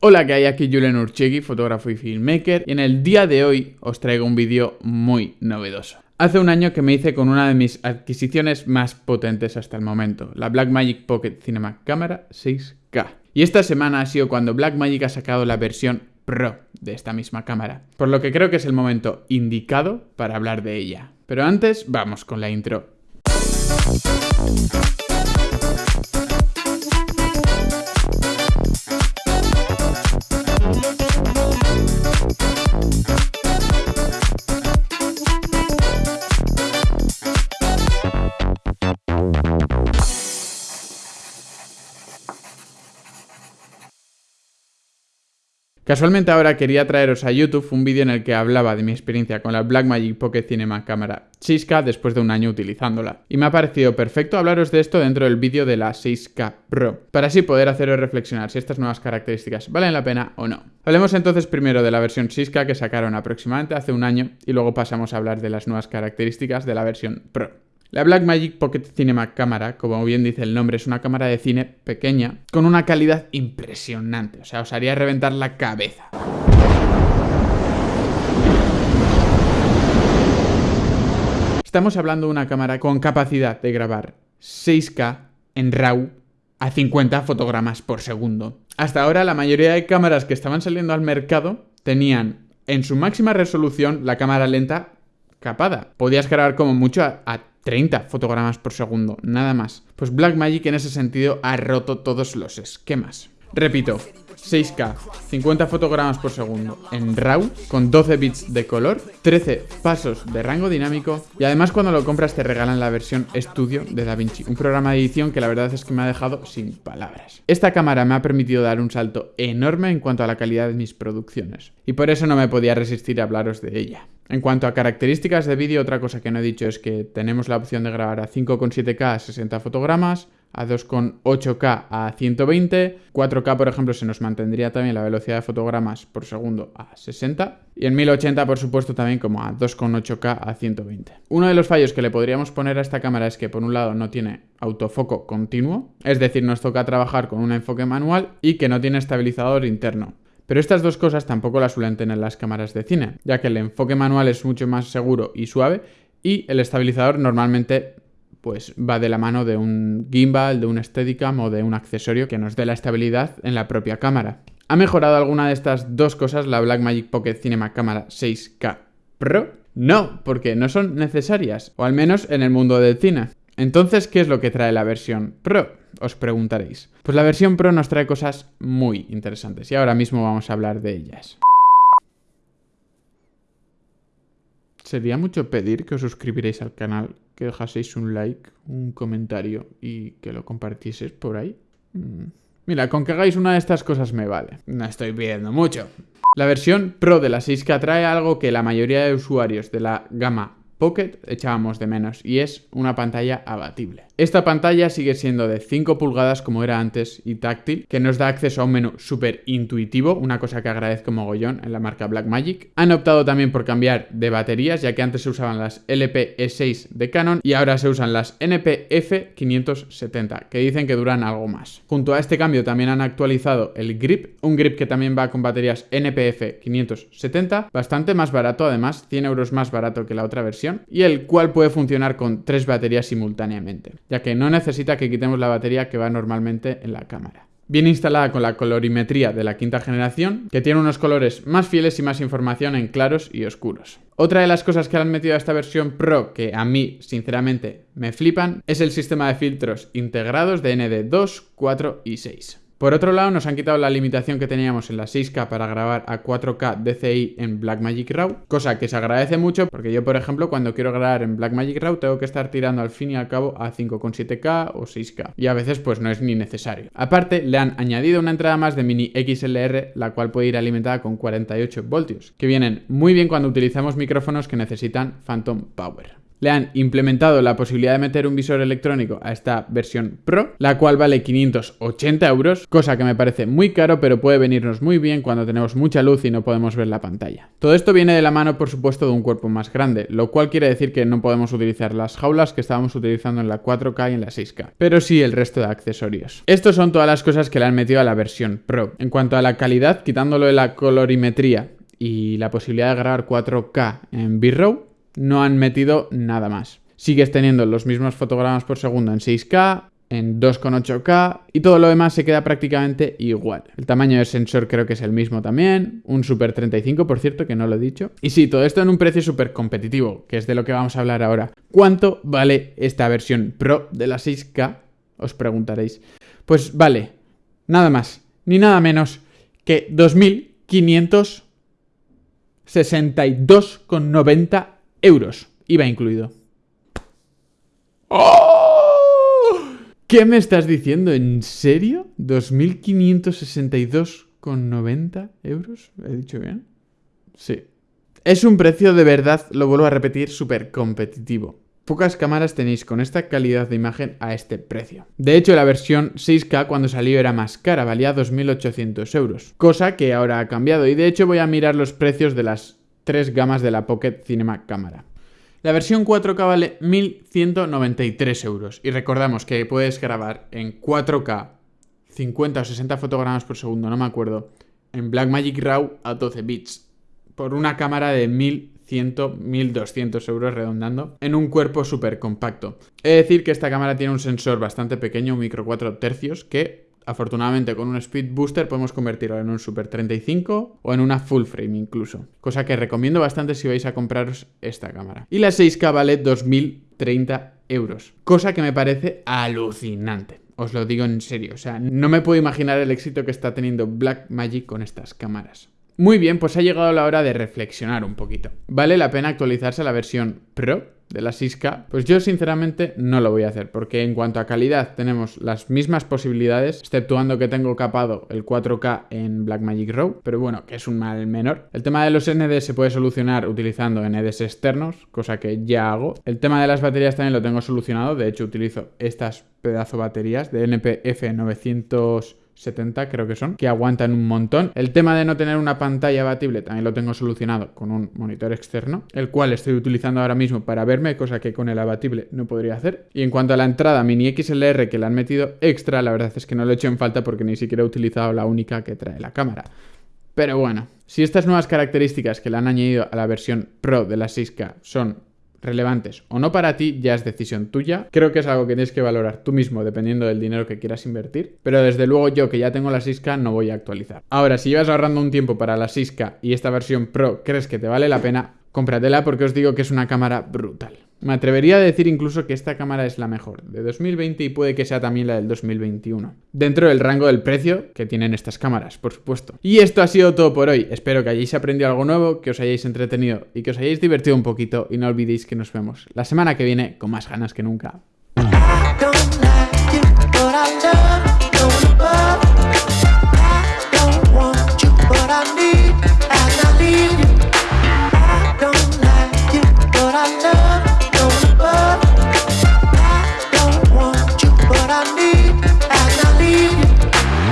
Hola, que hay aquí Julen Urchegui, fotógrafo y filmmaker, y en el día de hoy os traigo un vídeo muy novedoso. Hace un año que me hice con una de mis adquisiciones más potentes hasta el momento, la Blackmagic Pocket Cinema Camera 6K. Y esta semana ha sido cuando Blackmagic ha sacado la versión Pro de esta misma cámara, por lo que creo que es el momento indicado para hablar de ella. Pero antes, vamos con la intro. Casualmente ahora quería traeros a YouTube un vídeo en el que hablaba de mi experiencia con la Blackmagic Pocket Cinema cámara 6K después de un año utilizándola. Y me ha parecido perfecto hablaros de esto dentro del vídeo de la 6K Pro, para así poder haceros reflexionar si estas nuevas características valen la pena o no. Hablemos entonces primero de la versión 6K que sacaron aproximadamente hace un año y luego pasamos a hablar de las nuevas características de la versión Pro. La Blackmagic Pocket Cinema Cámara, como bien dice el nombre, es una cámara de cine pequeña con una calidad impresionante, o sea, os haría reventar la cabeza. Estamos hablando de una cámara con capacidad de grabar 6K en RAW a 50 fotogramas por segundo. Hasta ahora la mayoría de cámaras que estaban saliendo al mercado tenían en su máxima resolución la cámara lenta capada. Podías grabar como mucho a, 30 fotogramas por segundo, nada más. Pues Blackmagic en ese sentido ha roto todos los esquemas. Repito, 6K, 50 fotogramas por segundo en RAW, con 12 bits de color, 13 pasos de rango dinámico y además cuando lo compras te regalan la versión Studio de DaVinci, un programa de edición que la verdad es que me ha dejado sin palabras. Esta cámara me ha permitido dar un salto enorme en cuanto a la calidad de mis producciones y por eso no me podía resistir a hablaros de ella. En cuanto a características de vídeo, otra cosa que no he dicho es que tenemos la opción de grabar a 5,7K a 60 fotogramas, a 2,8K a 120, 4K por ejemplo se nos mantendría también la velocidad de fotogramas por segundo a 60 y en 1080 por supuesto también como a 2,8K a 120. Uno de los fallos que le podríamos poner a esta cámara es que por un lado no tiene autofoco continuo, es decir nos toca trabajar con un enfoque manual y que no tiene estabilizador interno. Pero estas dos cosas tampoco las suelen tener las cámaras de cine, ya que el enfoque manual es mucho más seguro y suave y el estabilizador normalmente pues va de la mano de un gimbal, de un Steadicam o de un accesorio que nos dé la estabilidad en la propia cámara. ¿Ha mejorado alguna de estas dos cosas la Blackmagic Pocket Cinema Cámara 6K Pro? No, porque no son necesarias, o al menos en el mundo del cine. Entonces, ¿qué es lo que trae la versión Pro? os preguntaréis. Pues la versión Pro nos trae cosas muy interesantes y ahora mismo vamos a hablar de ellas. Sería mucho pedir que os suscribiréis al canal, que dejaseis un like, un comentario y que lo compartieseis por ahí. Mm. Mira, con que hagáis una de estas cosas me vale. No estoy pidiendo mucho. La versión Pro de la 6K trae algo que la mayoría de usuarios de la gama Pocket echábamos de menos y es una pantalla abatible. Esta pantalla sigue siendo de 5 pulgadas como era antes y táctil, que nos da acceso a un menú súper intuitivo, una cosa que agradezco mogollón en la marca Blackmagic. Han optado también por cambiar de baterías, ya que antes se usaban las LP-E6 de Canon y ahora se usan las NP-F570, que dicen que duran algo más. Junto a este cambio también han actualizado el grip, un grip que también va con baterías NPF570, bastante más barato además, 100 euros más barato que la otra versión, y el cual puede funcionar con tres baterías simultáneamente ya que no necesita que quitemos la batería que va normalmente en la cámara. Viene instalada con la colorimetría de la quinta generación, que tiene unos colores más fieles y más información en claros y oscuros. Otra de las cosas que han metido a esta versión Pro, que a mí sinceramente me flipan, es el sistema de filtros integrados de ND2, 4 y 6. Por otro lado, nos han quitado la limitación que teníamos en la 6K para grabar a 4K DCI en Blackmagic RAW, cosa que se agradece mucho porque yo, por ejemplo, cuando quiero grabar en Blackmagic RAW tengo que estar tirando al fin y al cabo a 5,7K o 6K, y a veces pues no es ni necesario. Aparte, le han añadido una entrada más de mini XLR, la cual puede ir alimentada con 48 voltios, que vienen muy bien cuando utilizamos micrófonos que necesitan Phantom Power. Le han implementado la posibilidad de meter un visor electrónico a esta versión Pro, la cual vale 580 euros, cosa que me parece muy caro, pero puede venirnos muy bien cuando tenemos mucha luz y no podemos ver la pantalla. Todo esto viene de la mano, por supuesto, de un cuerpo más grande, lo cual quiere decir que no podemos utilizar las jaulas que estábamos utilizando en la 4K y en la 6K, pero sí el resto de accesorios. Estos son todas las cosas que le han metido a la versión Pro. En cuanto a la calidad, quitándolo de la colorimetría y la posibilidad de grabar 4K en B-Row, no han metido nada más. Sigues teniendo los mismos fotogramas por segundo en 6K, en 2,8K y todo lo demás se queda prácticamente igual. El tamaño del sensor creo que es el mismo también, un Super 35 por cierto, que no lo he dicho. Y sí, todo esto en un precio súper competitivo, que es de lo que vamos a hablar ahora. ¿Cuánto vale esta versión Pro de la 6K? Os preguntaréis. Pues vale, nada más, ni nada menos que 2.562,90 euros. IVA incluido. ¡Oh! ¿Qué me estás diciendo? ¿En serio? ¿2.562,90 euros? ¿He dicho bien? Sí. Es un precio de verdad, lo vuelvo a repetir, súper competitivo. Pocas cámaras tenéis con esta calidad de imagen a este precio. De hecho, la versión 6K cuando salió era más cara, valía 2.800 euros, cosa que ahora ha cambiado y de hecho voy a mirar los precios de las tres gamas de la Pocket Cinema Cámara. La versión 4K vale 1.193 euros y recordamos que puedes grabar en 4K 50 o 60 fotogramas por segundo, no me acuerdo, en Blackmagic RAW a 12 bits por una cámara de 1.100, 1.200 euros redondando en un cuerpo súper compacto. He de decir que esta cámara tiene un sensor bastante pequeño, un micro 4 tercios, que Afortunadamente con un Speed Booster podemos convertirlo en un Super 35 o en una full frame incluso, cosa que recomiendo bastante si vais a compraros esta cámara. Y la 6K vale 2030 euros, cosa que me parece alucinante. Os lo digo en serio, o sea, no me puedo imaginar el éxito que está teniendo Blackmagic con estas cámaras. Muy bien, pues ha llegado la hora de reflexionar un poquito. ¿Vale la pena actualizarse a la versión Pro? De la 6K, pues yo sinceramente no lo voy a hacer, porque en cuanto a calidad tenemos las mismas posibilidades, exceptuando que tengo capado el 4K en Blackmagic RAW, pero bueno, que es un mal menor. El tema de los ND se puede solucionar utilizando NDs externos, cosa que ya hago. El tema de las baterías también lo tengo solucionado, de hecho utilizo estas pedazo baterías de NPF 900 70 creo que son, que aguantan un montón. El tema de no tener una pantalla abatible también lo tengo solucionado con un monitor externo, el cual estoy utilizando ahora mismo para verme, cosa que con el abatible no podría hacer. Y en cuanto a la entrada mini XLR que le han metido extra, la verdad es que no lo he hecho en falta porque ni siquiera he utilizado la única que trae la cámara. Pero bueno, si estas nuevas características que le han añadido a la versión Pro de la 6K son relevantes o no para ti ya es decisión tuya. Creo que es algo que tienes que valorar tú mismo dependiendo del dinero que quieras invertir. Pero desde luego yo que ya tengo la 6K no voy a actualizar. Ahora, si llevas ahorrando un tiempo para la 6K y esta versión Pro crees que te vale la pena, cómpratela porque os digo que es una cámara brutal. Me atrevería a decir incluso que esta cámara es la mejor de 2020 y puede que sea también la del 2021. Dentro del rango del precio que tienen estas cámaras, por supuesto. Y esto ha sido todo por hoy. Espero que hayáis aprendido algo nuevo, que os hayáis entretenido y que os hayáis divertido un poquito. Y no olvidéis que nos vemos la semana que viene con más ganas que nunca.